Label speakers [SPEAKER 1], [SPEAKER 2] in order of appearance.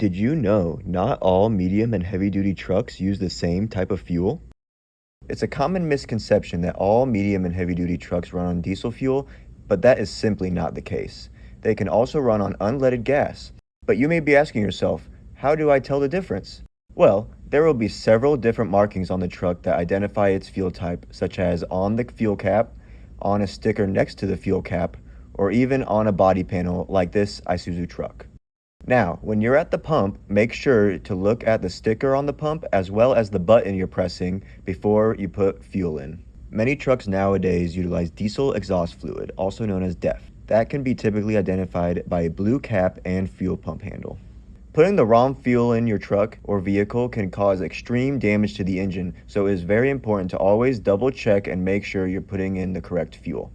[SPEAKER 1] Did you know not all medium and heavy duty trucks use the same type of fuel? It's a common misconception that all medium and heavy duty trucks run on diesel fuel, but that is simply not the case. They can also run on unleaded gas. But you may be asking yourself, how do I tell the difference? Well, there will be several different markings on the truck that identify its fuel type, such as on the fuel cap, on a sticker next to the fuel cap, or even on a body panel like this Isuzu truck. Now, when you're at the pump, make sure to look at the sticker on the pump as well as the button you're pressing before you put fuel in. Many trucks nowadays utilize diesel exhaust fluid, also known as DEF. That can be typically identified by a blue cap and fuel pump handle. Putting the wrong fuel in your truck or vehicle can cause extreme damage to the engine, so it is very important to always double check and make sure you're putting in the correct fuel.